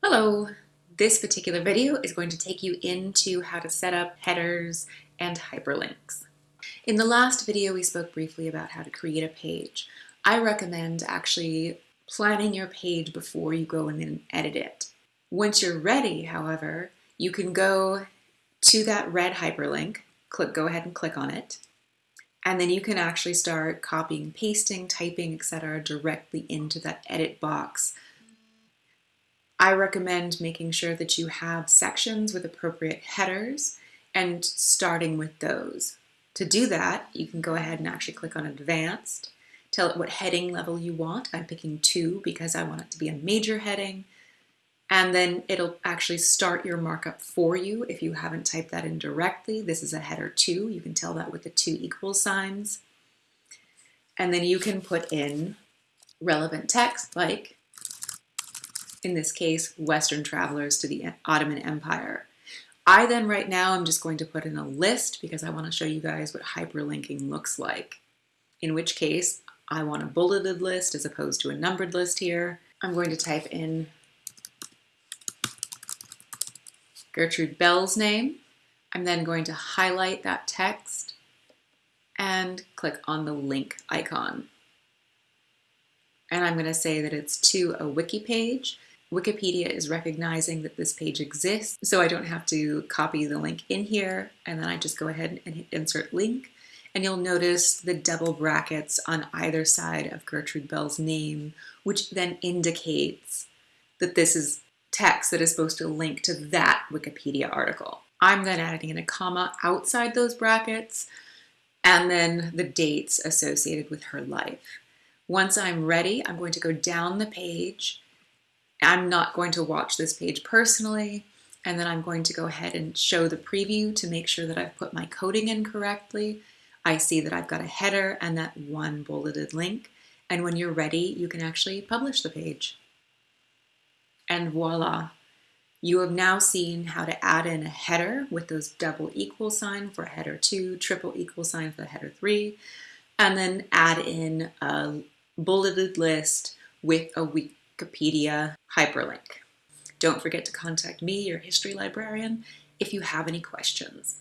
Hello! This particular video is going to take you into how to set up headers and hyperlinks. In the last video we spoke briefly about how to create a page. I recommend actually planning your page before you go in and edit it. Once you're ready, however, you can go to that red hyperlink, click, go ahead and click on it, and then you can actually start copying, pasting, typing, etc. directly into that edit box I recommend making sure that you have sections with appropriate headers and starting with those. To do that, you can go ahead and actually click on Advanced, tell it what heading level you want. I'm picking 2 because I want it to be a major heading, and then it'll actually start your markup for you if you haven't typed that in directly. This is a header 2. You can tell that with the two equal signs. And then you can put in relevant text like in this case, Western travelers to the Ottoman Empire. I then right now I'm just going to put in a list because I want to show you guys what hyperlinking looks like. In which case, I want a bulleted list as opposed to a numbered list here. I'm going to type in Gertrude Bell's name. I'm then going to highlight that text and click on the link icon. And I'm going to say that it's to a wiki page Wikipedia is recognizing that this page exists, so I don't have to copy the link in here, and then I just go ahead and hit insert link, and you'll notice the double brackets on either side of Gertrude Bell's name, which then indicates that this is text that is supposed to link to that Wikipedia article. I'm then adding in a comma outside those brackets, and then the dates associated with her life. Once I'm ready, I'm going to go down the page I'm not going to watch this page personally, and then I'm going to go ahead and show the preview to make sure that I've put my coding in correctly. I see that I've got a header and that one bulleted link, and when you're ready, you can actually publish the page. And voila, you have now seen how to add in a header with those double equal sign for header 2, triple equal sign for header 3, and then add in a bulleted list with a week Wikipedia hyperlink. Don't forget to contact me, your history librarian, if you have any questions.